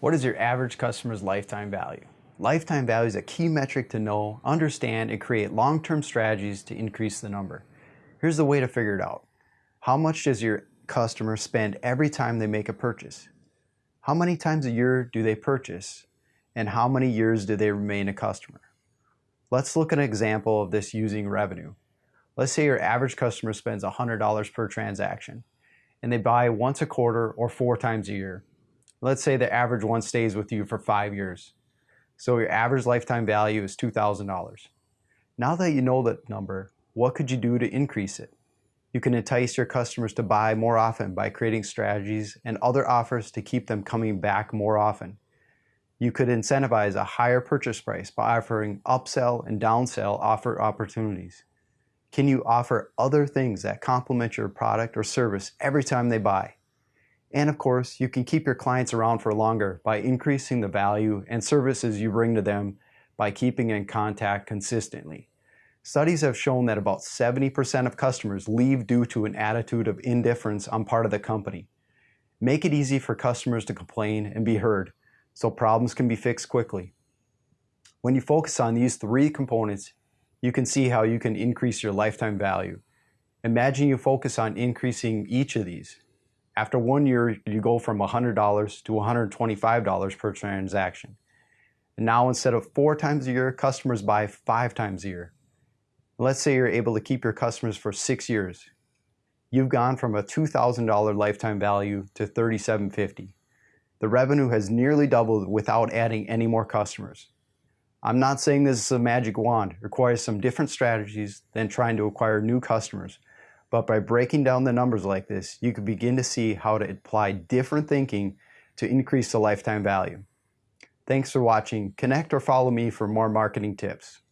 What is your average customer's lifetime value? Lifetime value is a key metric to know, understand, and create long-term strategies to increase the number. Here's the way to figure it out. How much does your customer spend every time they make a purchase? How many times a year do they purchase? And how many years do they remain a customer? Let's look at an example of this using revenue. Let's say your average customer spends $100 per transaction and they buy once a quarter or four times a year. Let's say the average one stays with you for five years. So your average lifetime value is $2,000. Now that you know that number, what could you do to increase it? You can entice your customers to buy more often by creating strategies and other offers to keep them coming back more often. You could incentivize a higher purchase price by offering upsell and downsell offer opportunities. Can you offer other things that complement your product or service every time they buy? And of course, you can keep your clients around for longer by increasing the value and services you bring to them by keeping in contact consistently. Studies have shown that about 70% of customers leave due to an attitude of indifference on part of the company. Make it easy for customers to complain and be heard so problems can be fixed quickly. When you focus on these three components, you can see how you can increase your lifetime value. Imagine you focus on increasing each of these. After one year, you go from $100 to $125 per transaction. Now instead of four times a year, customers buy five times a year. Let's say you're able to keep your customers for six years. You've gone from a $2,000 lifetime value to 3,750. The revenue has nearly doubled without adding any more customers. I'm not saying this is a magic wand. It requires some different strategies than trying to acquire new customers. But by breaking down the numbers like this, you can begin to see how to apply different thinking to increase the lifetime value. Thanks for watching. Connect or follow me for more marketing tips.